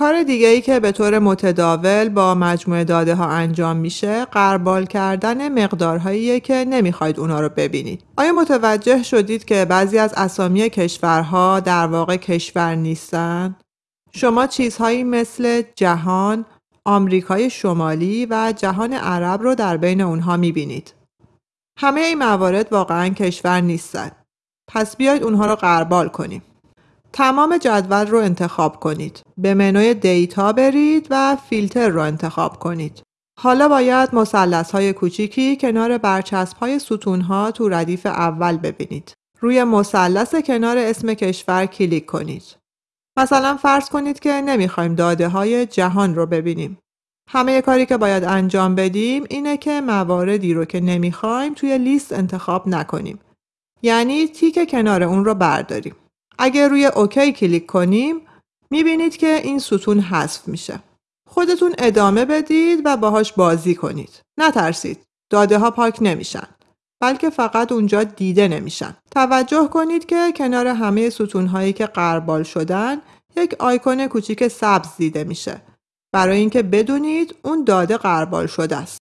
کار دیگه ای که به طور متداول با مجموعه داده ها انجام میشه قربال کردن مقدارهاییه که نمی‌خواید اونا رو ببینید. آیا متوجه شدید که بعضی از اسامی کشورها در واقع کشور نیستن؟ شما چیزهایی مثل جهان، آمریکای شمالی و جهان عرب رو در بین اونها می‌بینید. همه این موارد واقعا کشور نیستن. پس بیاید اونها رو قربال کنیم. تمام جدول رو انتخاب کنید. به منوی دیتا برید و فیلتر رو انتخاب کنید. حالا باید مسلس های کوچیکی کنار برچسب های ستون ها تو ردیف اول ببینید. روی مثلث کنار اسم کشور کلیک کنید. مثلا فرض کنید که نمی‌خوایم داده های جهان رو ببینیم. همه کاری که باید انجام بدیم اینه که مواردی رو که نمی‌خوایم توی لیست انتخاب نکنیم. یعنی تیک کنار اون رو برداریم. اگر روی OK کلیک کنیم می‌بینید که این ستون حذف میشه. خودتون ادامه بدید و باهاش بازی کنید. نترسید. داده ها پاک نمیشن. بلکه فقط اونجا دیده نمیشن. توجه کنید که کنار همه ستون هایی که غربال شدن یک آیکون کوچیک سبز دیده میشه. برای اینکه بدونید اون داده غربال شده است.